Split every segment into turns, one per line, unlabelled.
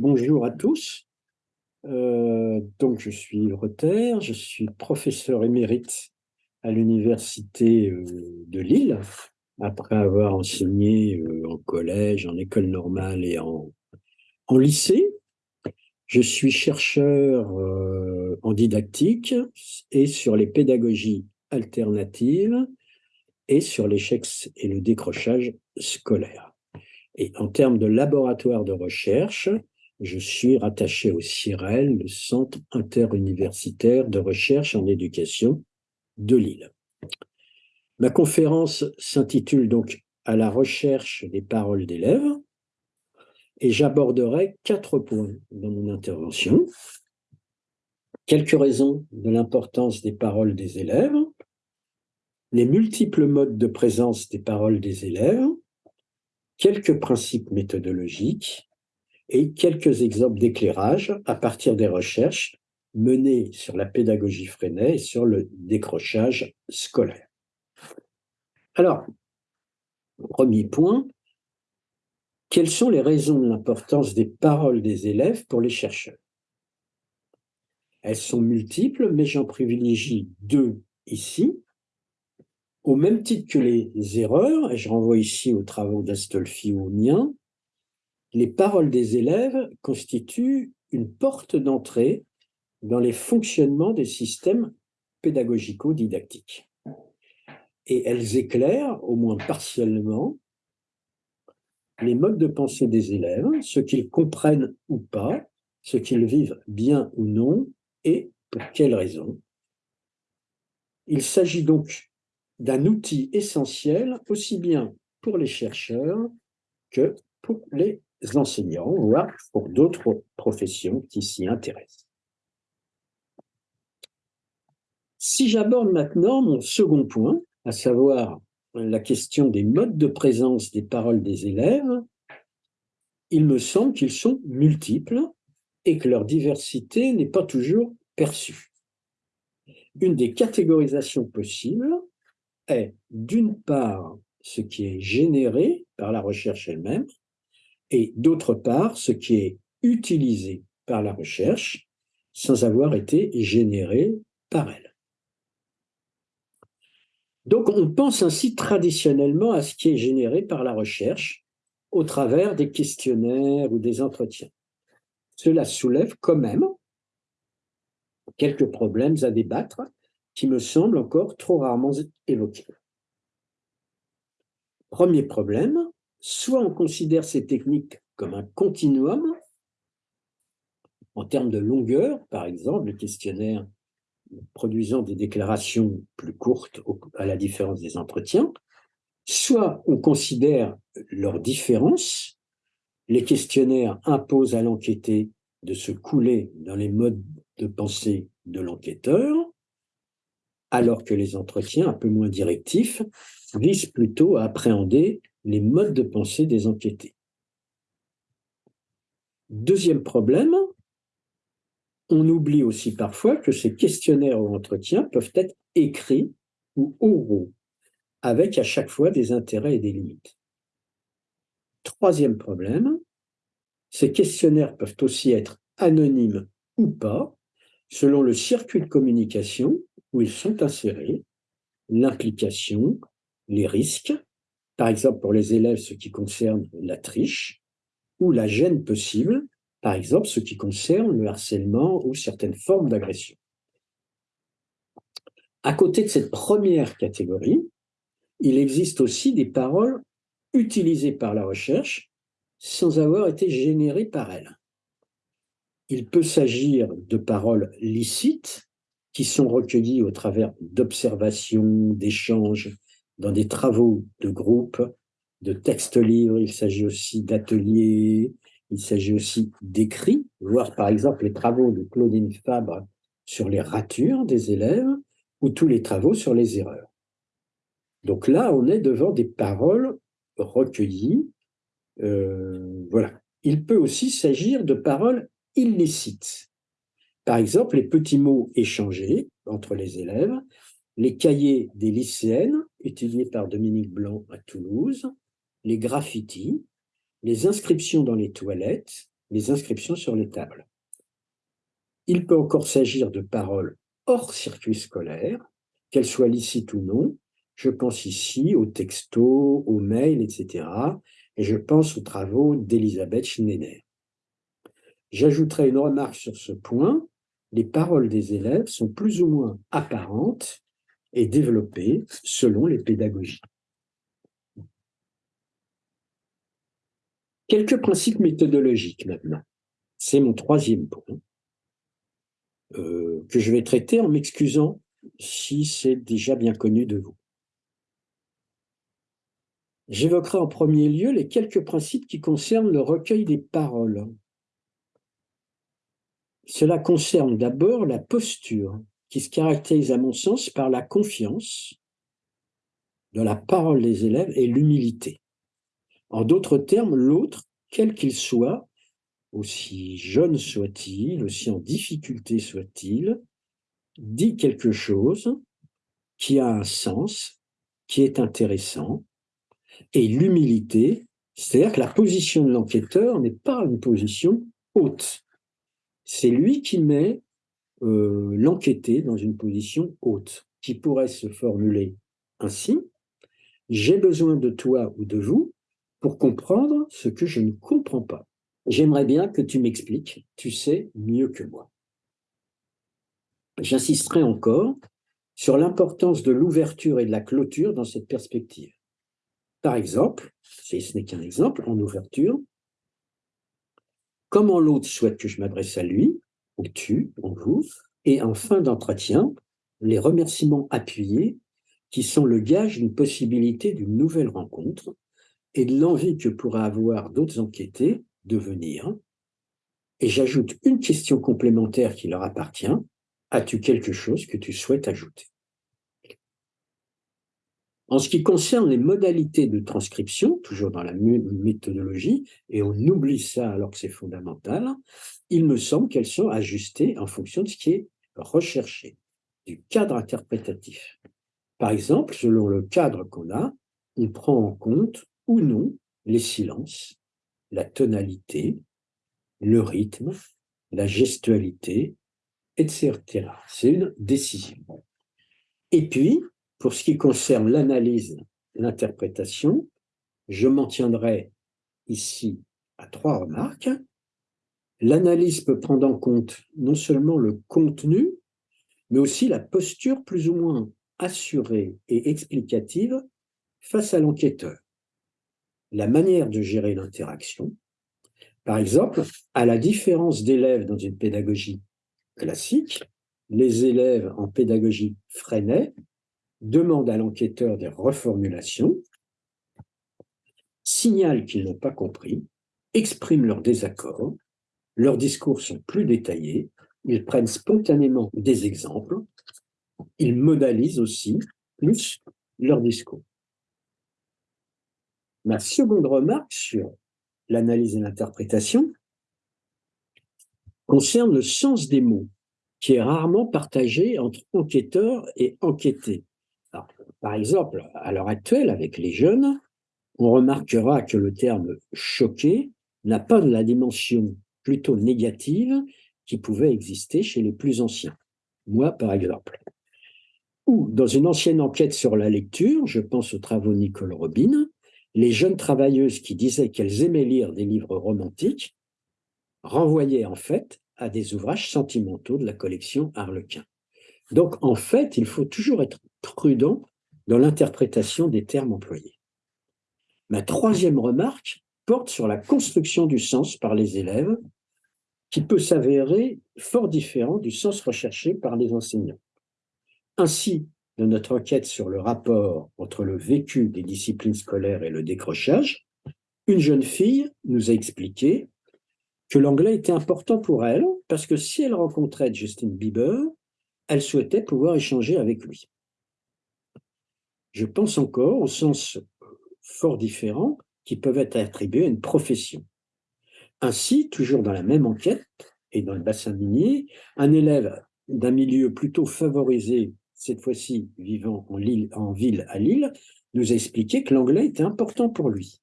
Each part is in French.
bonjour à tous. Euh, donc, je suis Rotter, je suis professeur émérite à l'Université euh, de Lille, après avoir enseigné euh, en collège, en école normale et en, en lycée. Je suis chercheur en didactique et sur les pédagogies alternatives et sur l'échec et le décrochage scolaire. Et en termes de laboratoire de recherche, je suis rattaché au CIREL, le Centre interuniversitaire de recherche en éducation de Lille. Ma conférence s'intitule donc « À la recherche des paroles d'élèves » et j'aborderai quatre points dans mon intervention. Quelques raisons de l'importance des paroles des élèves, les multiples modes de présence des paroles des élèves, quelques principes méthodologiques, et quelques exemples d'éclairage à partir des recherches menées sur la pédagogie freinée et sur le décrochage scolaire. Alors, premier point, quelles sont les raisons de l'importance des paroles des élèves pour les chercheurs? Elles sont multiples, mais j'en privilégie deux ici. Au même titre que les erreurs, et je renvoie ici aux travaux d'Astolfi ou miens, les paroles des élèves constituent une porte d'entrée dans les fonctionnements des systèmes pédagogico-didactiques. Et elles éclairent, au moins partiellement, les modes de pensée des élèves, ce qu'ils comprennent ou pas, ce qu'ils vivent bien ou non, et pour quelles raisons. Il s'agit donc d'un outil essentiel aussi bien pour les chercheurs que pour les enseignants, voire pour d'autres professions qui s'y intéressent. Si j'aborde maintenant mon second point, à savoir la question des modes de présence des paroles des élèves, il me semble qu'ils sont multiples et que leur diversité n'est pas toujours perçue. Une des catégorisations possibles est d'une part ce qui est généré par la recherche elle-même, et d'autre part, ce qui est utilisé par la recherche sans avoir été généré par elle. Donc on pense ainsi traditionnellement à ce qui est généré par la recherche au travers des questionnaires ou des entretiens. Cela soulève quand même quelques problèmes à débattre qui me semblent encore trop rarement évoqués. Premier problème, soit on considère ces techniques comme un continuum, en termes de longueur, par exemple, le questionnaire produisant des déclarations plus courtes à la différence des entretiens, soit on considère leur différence, les questionnaires imposent à l'enquêté de se couler dans les modes de pensée de l'enquêteur, alors que les entretiens, un peu moins directifs, visent plutôt à appréhender les modes de pensée des enquêtés. Deuxième problème, on oublie aussi parfois que ces questionnaires ou entretiens peuvent être écrits ou oraux, avec à chaque fois des intérêts et des limites. Troisième problème, ces questionnaires peuvent aussi être anonymes ou pas, selon le circuit de communication où ils sont insérés, l'implication, les risques, par exemple pour les élèves ce qui concerne la triche, ou la gêne possible, par exemple ce qui concerne le harcèlement ou certaines formes d'agression. À côté de cette première catégorie, il existe aussi des paroles utilisées par la recherche sans avoir été générées par elle. Il peut s'agir de paroles licites qui sont recueillies au travers d'observations, d'échanges, dans des travaux de groupe, de textes livres, il s'agit aussi d'ateliers, il s'agit aussi d'écrits, voir par exemple les travaux de Claudine Fabre sur les ratures des élèves ou tous les travaux sur les erreurs. Donc là, on est devant des paroles recueillies. Euh, voilà. Il peut aussi s'agir de paroles illicites. Par exemple, les petits mots échangés entre les élèves, les cahiers des lycéennes, étudiés par Dominique Blanc à Toulouse, les graffitis, les inscriptions dans les toilettes les inscriptions sur les tables. Il peut encore s'agir de paroles hors circuit scolaire, qu'elles soient licites ou non. Je pense ici aux textos, aux mails, etc. Et je pense aux travaux d'Elisabeth Schneider. J'ajouterai une remarque sur ce point. Les paroles des élèves sont plus ou moins apparentes et développées selon les pédagogies. Quelques principes méthodologiques maintenant. C'est mon troisième point euh, que je vais traiter en m'excusant si c'est déjà bien connu de vous. J'évoquerai en premier lieu les quelques principes qui concernent le recueil des paroles. Cela concerne d'abord la posture, qui se caractérise à mon sens par la confiance dans la parole des élèves et l'humilité. En d'autres termes, l'autre, quel qu'il soit, aussi jeune soit-il, aussi en difficulté soit-il, dit quelque chose qui a un sens, qui est intéressant, et l'humilité, c'est-à-dire que la position de l'enquêteur n'est pas une position haute. C'est lui qui met euh, l'enquêté dans une position haute, qui pourrait se formuler ainsi. J'ai besoin de toi ou de vous pour comprendre ce que je ne comprends pas. J'aimerais bien que tu m'expliques, tu sais mieux que moi. J'insisterai encore sur l'importance de l'ouverture et de la clôture dans cette perspective. Par exemple, si ce n'est qu'un exemple, en ouverture, comment l'autre souhaite que je m'adresse à lui, tu, ou vous, et en fin d'entretien, les remerciements appuyés qui sont le gage d'une possibilité d'une nouvelle rencontre et de l'envie que pourraient avoir d'autres enquêtés de venir. Et j'ajoute une question complémentaire qui leur appartient. As-tu quelque chose que tu souhaites ajouter? En ce qui concerne les modalités de transcription, toujours dans la méthodologie, et on oublie ça alors que c'est fondamental, il me semble qu'elles sont ajustées en fonction de ce qui est recherché, du cadre interprétatif. Par exemple, selon le cadre qu'on a, on prend en compte ou non les silences, la tonalité, le rythme, la gestualité, etc. C'est une décision. Et puis, pour ce qui concerne l'analyse, l'interprétation, je m'en tiendrai ici à trois remarques. L'analyse peut prendre en compte non seulement le contenu, mais aussi la posture plus ou moins assurée et explicative face à l'enquêteur la manière de gérer l'interaction. Par exemple, à la différence d'élèves dans une pédagogie classique, les élèves en pédagogie Freinet demandent à l'enquêteur des reformulations, signalent qu'ils n'ont pas compris, expriment leur désaccord, leurs discours sont plus détaillés, ils prennent spontanément des exemples, ils modalisent aussi plus leur discours. Ma seconde remarque sur l'analyse et l'interprétation concerne le sens des mots, qui est rarement partagé entre enquêteurs et enquêtés. Par exemple, à l'heure actuelle, avec les jeunes, on remarquera que le terme choqué n'a pas de la dimension plutôt négative qui pouvait exister chez les plus anciens. Moi, par exemple. Ou dans une ancienne enquête sur la lecture, je pense aux travaux Nicole Robin, les jeunes travailleuses qui disaient qu'elles aimaient lire des livres romantiques renvoyaient en fait à des ouvrages sentimentaux de la collection Harlequin. Donc en fait, il faut toujours être prudent dans l'interprétation des termes employés. Ma troisième remarque porte sur la construction du sens par les élèves, qui peut s'avérer fort différent du sens recherché par les enseignants. Ainsi, de notre enquête sur le rapport entre le vécu des disciplines scolaires et le décrochage, une jeune fille nous a expliqué que l'anglais était important pour elle parce que si elle rencontrait Justin Bieber, elle souhaitait pouvoir échanger avec lui. Je pense encore au sens fort différent qui peuvent être attribués à une profession. Ainsi, toujours dans la même enquête et dans le bassin minier, un élève d'un milieu plutôt favorisé cette fois-ci vivant en, ville à Lille, nous a expliqué que l'anglais était important pour lui.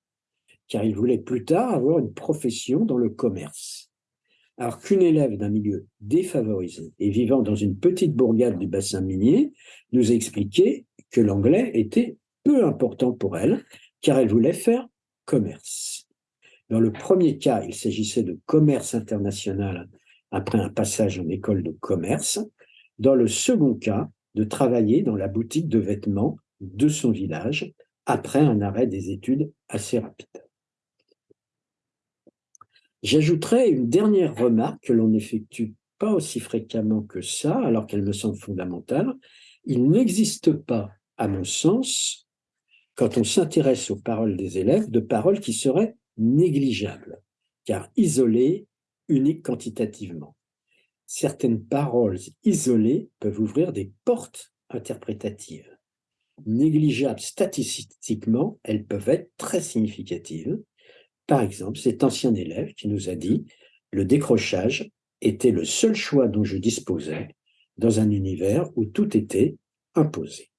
car il voulait plus tard avoir une profession dans le commerce. Alors qu'une élève d'un milieu défavorisé et vivant dans une petite bourgade du bassin minier nous a expliqué que l'anglais était peu important pour elle, car elle voulait faire commerce. Dans le premier cas, il s'agissait de commerce international après un passage en école de commerce. Dans le second cas, de travailler dans la boutique de vêtements de son village après un arrêt des études assez rapide. J'ajouterai une dernière remarque que l'on n'effectue pas aussi fréquemment que ça, alors qu'elle me semble fondamentale. Il n'existe pas, à mon sens, quand on s'intéresse aux paroles des élèves, de paroles qui seraient négligeables, car isolées, uniques quantitativement. Certaines paroles isolées peuvent ouvrir des portes interprétatives. Négligeables statistiquement, elles peuvent être très significatives. Par exemple, cet ancien élève qui nous a dit « le décrochage était le seul choix dont je disposais dans un univers où tout était imposé ».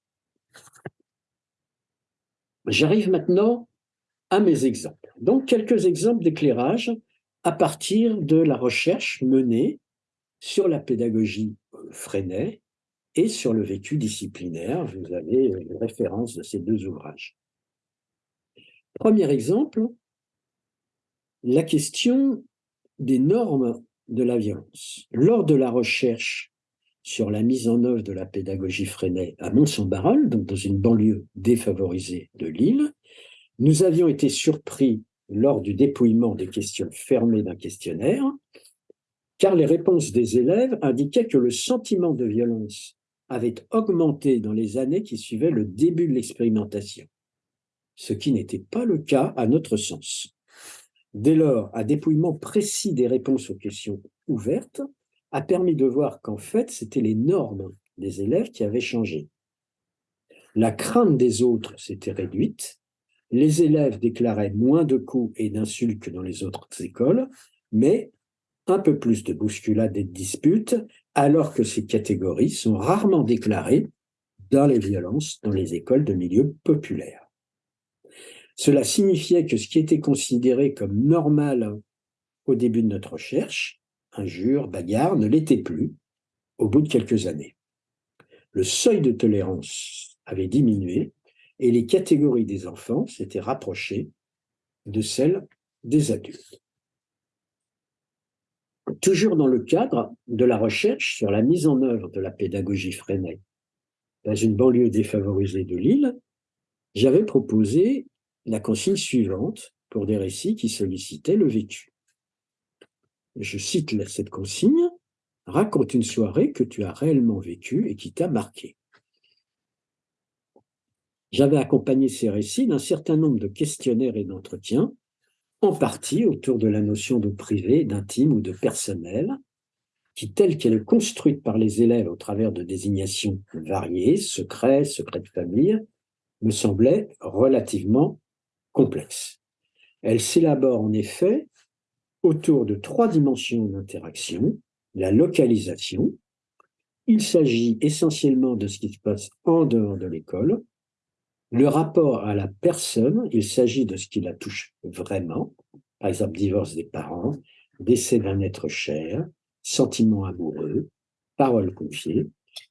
J'arrive maintenant à mes exemples. Donc, quelques exemples d'éclairage à partir de la recherche menée sur la pédagogie Freinet et sur le vécu disciplinaire. Vous avez les références de ces deux ouvrages. Premier exemple, la question des normes de la violence. Lors de la recherche sur la mise en œuvre de la pédagogie Freinet à Mont-Saint-Barreul, donc dans une banlieue défavorisée de Lille, nous avions été surpris lors du dépouillement des questions fermées d'un questionnaire, car les réponses des élèves indiquaient que le sentiment de violence avait augmenté dans les années qui suivaient le début de l'expérimentation, ce qui n'était pas le cas à notre sens. Dès lors, un dépouillement précis des réponses aux questions ouvertes a permis de voir qu'en fait, c'était les normes des élèves qui avaient changé. La crainte des autres s'était réduite, les élèves déclaraient moins de coups et d'insultes que dans les autres écoles, mais un peu plus de bousculades et de disputes, alors que ces catégories sont rarement déclarées dans les violences dans les écoles de milieu populaire. Cela signifiait que ce qui était considéré comme normal au début de notre recherche injures, bagarres, ne l'était plus au bout de quelques années. Le seuil de tolérance avait diminué et les catégories des enfants s'étaient rapprochées de celles des adultes. Toujours dans le cadre de la recherche sur la mise en œuvre de la pédagogie Freinet dans une banlieue défavorisée de Lille, j'avais proposé la consigne suivante pour des récits qui sollicitaient le vécu je cite cette consigne, raconte une soirée que tu as réellement vécue et qui t'a marqué. J'avais accompagné ces récits d'un certain nombre de questionnaires et d'entretiens, en partie autour de la notion de privé, d'intime ou de personnel, qui, telle qu'elle est construite par les élèves au travers de désignations variées, secret, secret de famille, me semblait relativement complexe. Elle s'élabore en effet autour de trois dimensions d'interaction, la localisation, il s'agit essentiellement de ce qui se passe en dehors de l'école, le rapport à la personne, il s'agit de ce qui la touche vraiment, par exemple divorce des parents, décès d'un être cher, sentiments amoureux, paroles confiées,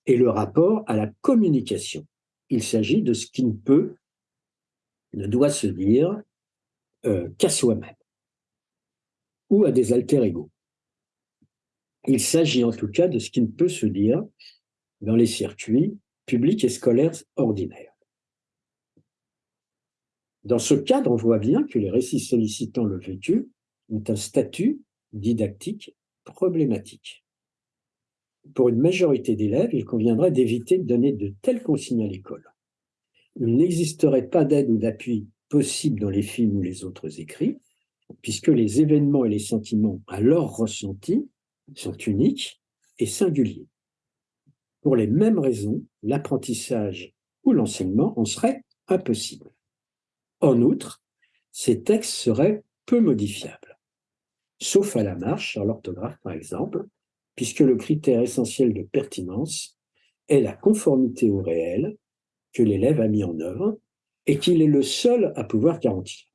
et le rapport à la communication. Il s'agit de ce qui ne peut, ne doit se dire euh, qu'à soi-même ou à des alter-égaux. Il s'agit en tout cas de ce qui ne peut se dire dans les circuits publics et scolaires ordinaires. Dans ce cadre, on voit bien que les récits sollicitant le vécu ont un statut didactique problématique. Pour une majorité d'élèves, il conviendrait d'éviter de donner de telles consignes à l'école. Il n'existerait pas d'aide ou d'appui possible dans les films ou les autres écrits, puisque les événements et les sentiments alors ressentis sont uniques et singuliers. Pour les mêmes raisons, l'apprentissage ou l'enseignement en serait impossible. En outre, ces textes seraient peu modifiables, sauf à la marche sur l'orthographe par exemple, puisque le critère essentiel de pertinence est la conformité au réel que l'élève a mis en œuvre et qu'il est le seul à pouvoir garantir.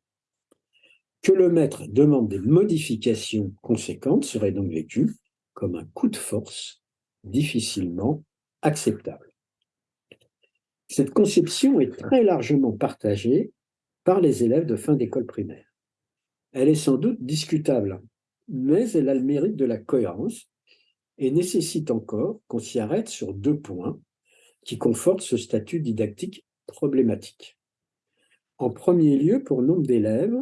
Que le maître demande des modifications conséquentes serait donc vécu comme un coup de force difficilement acceptable. Cette conception est très largement partagée par les élèves de fin d'école primaire. Elle est sans doute discutable, mais elle a le mérite de la cohérence et nécessite encore qu'on s'y arrête sur deux points qui confortent ce statut didactique problématique. En premier lieu, pour nombre d'élèves,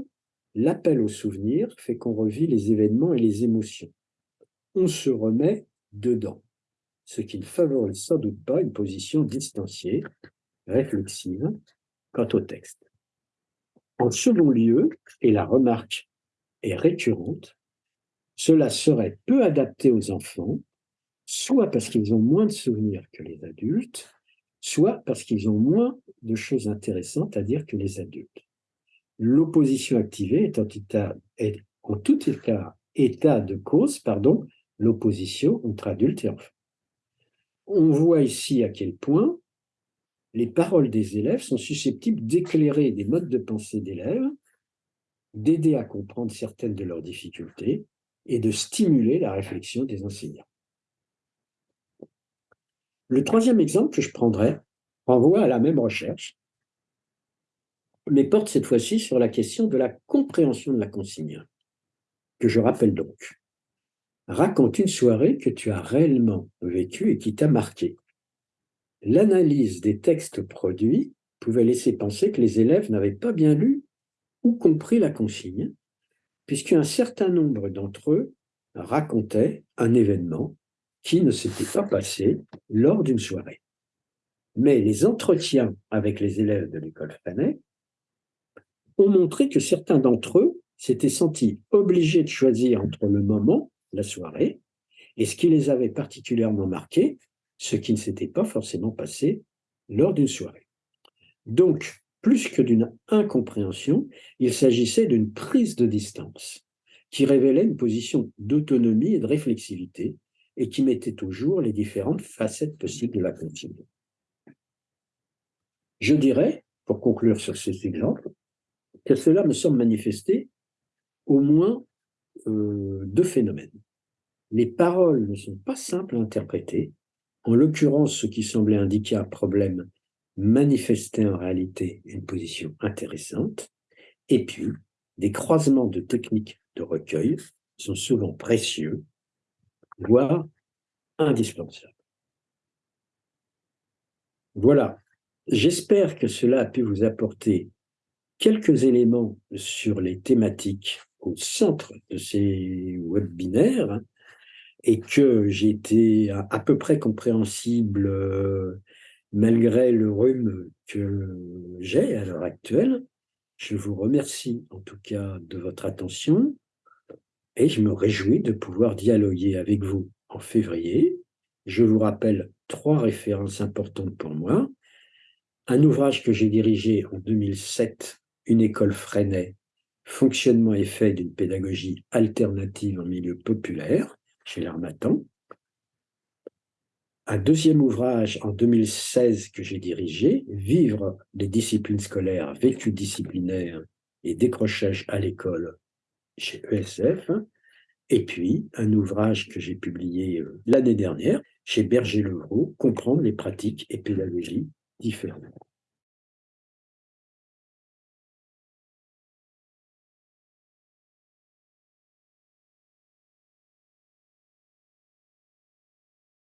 l'appel au souvenir fait qu'on revit les événements et les émotions. On se remet dedans, ce qui ne favorise sans doute pas une position distanciée, réflexive, quant au texte. En second lieu, et la remarque est récurrente, cela serait peu adapté aux enfants, soit parce qu'ils ont moins de souvenirs que les adultes, soit parce qu'ils ont moins de choses intéressantes à dire que les adultes. L'opposition activée est en, tout état, état de cause, l'opposition entre adultes et enfants. On voit ici à quel point les paroles des élèves sont susceptibles d'éclairer des modes de pensée d'élèves, d'aider à comprendre certaines de leurs difficultés et de stimuler la réflexion des enseignants. Le troisième exemple que je prendrai renvoie à la même recherche, mais porte cette fois-ci sur la question de la compréhension de la consigne, que je rappelle donc. Raconte une soirée que tu as réellement vécue et qui t'a marqué. L'analyse des textes produits pouvait laisser penser que les élèves n'avaient pas bien lu ou compris la consigne, puisqu'un certain nombre d'entre eux racontaient un événement qui ne s'était pas passé lors d'une soirée. Mais les entretiens avec les élèves de l'école Fanet ont montré que certains d'entre eux s'étaient sentis obligés de choisir entre le moment, la soirée, et ce qui les avait particulièrement marqués, ce qui ne s'était pas forcément passé lors d'une soirée. Donc, plus que d'une incompréhension, il s'agissait d'une prise de distance qui révélait une position d'autonomie et de réflexivité et qui mettait au jour les différentes facettes possibles de la consigne. Je dirais, pour conclure sur ces exemples, que cela me semble manifester au moins euh, deux phénomènes. Les paroles ne sont pas simples à interpréter, en l'occurrence, ce qui semblait indiquer un problème manifestait en réalité une position intéressante. Et puis, des croisements de techniques de recueil sont souvent précieux, voire indispensables. Voilà, j'espère que cela a pu vous apporter quelques éléments sur les thématiques au centre de ces webinaires et que j'ai été à, peu près compréhensible euh, malgré le rhume que j'ai à l'heure actuelle. Je vous remercie en tout cas de votre attention et je me réjouis de pouvoir dialoguer avec vous en février. Je vous rappelle trois références importantes pour moi. Un ouvrage que j'ai dirigé en 2007, Une école Freinet, fonctionnement et fait d'une pédagogie alternative en milieu populaire, chez l'Armatan. Un deuxième ouvrage en 2016 que j'ai dirigé, Vivre les disciplines scolaires, vécu disciplinaire et décrochage à l'école chez ESF. Et puis, un ouvrage que j'ai publié euh, l'année dernière chez Berger-Levrault, Comprendre les pratiques et pédagogies différentes.